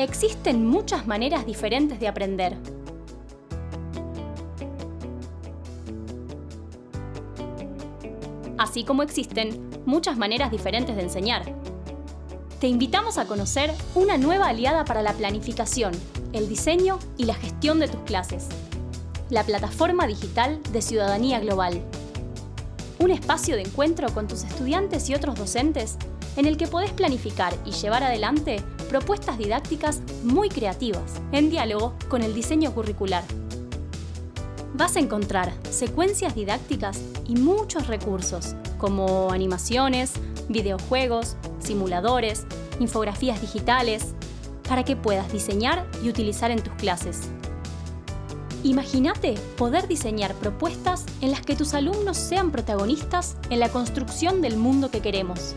Existen muchas maneras diferentes de aprender. Así como existen muchas maneras diferentes de enseñar. Te invitamos a conocer una nueva aliada para la planificación, el diseño y la gestión de tus clases. La plataforma digital de Ciudadanía Global. Un espacio de encuentro con tus estudiantes y otros docentes en el que podés planificar y llevar adelante propuestas didácticas muy creativas, en diálogo con el diseño curricular. Vas a encontrar secuencias didácticas y muchos recursos, como animaciones, videojuegos, simuladores, infografías digitales, para que puedas diseñar y utilizar en tus clases. Imagínate poder diseñar propuestas en las que tus alumnos sean protagonistas en la construcción del mundo que queremos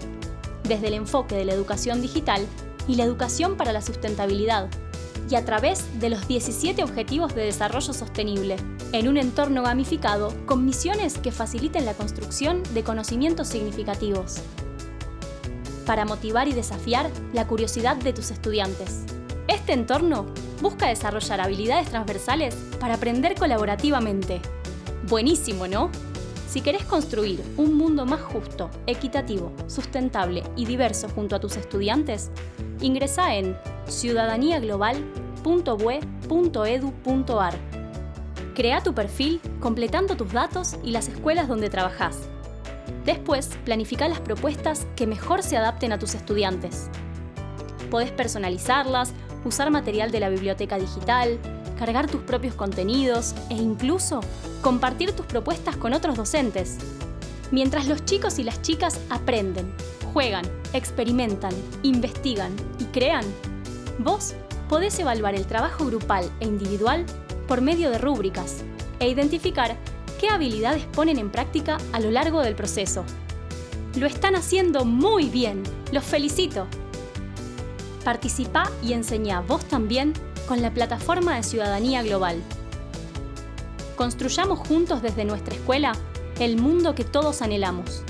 desde el enfoque de la educación digital y la educación para la sustentabilidad, y a través de los 17 Objetivos de Desarrollo Sostenible, en un entorno gamificado con misiones que faciliten la construcción de conocimientos significativos. Para motivar y desafiar la curiosidad de tus estudiantes. Este entorno busca desarrollar habilidades transversales para aprender colaborativamente. Buenísimo, ¿no? Si querés construir un mundo más justo, equitativo, sustentable y diverso junto a tus estudiantes, ingresa en ciudadaniaglobal.bue.edu.ar. Crea tu perfil completando tus datos y las escuelas donde trabajas. Después, planifica las propuestas que mejor se adapten a tus estudiantes. Podés personalizarlas, usar material de la biblioteca digital, cargar tus propios contenidos e incluso compartir tus propuestas con otros docentes. Mientras los chicos y las chicas aprenden, juegan, experimentan, investigan y crean, vos podés evaluar el trabajo grupal e individual por medio de rúbricas e identificar qué habilidades ponen en práctica a lo largo del proceso. Lo están haciendo muy bien, los felicito. Participa y enseñá vos también con la plataforma de Ciudadanía Global. Construyamos juntos desde nuestra escuela el mundo que todos anhelamos.